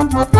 Mm-hmm.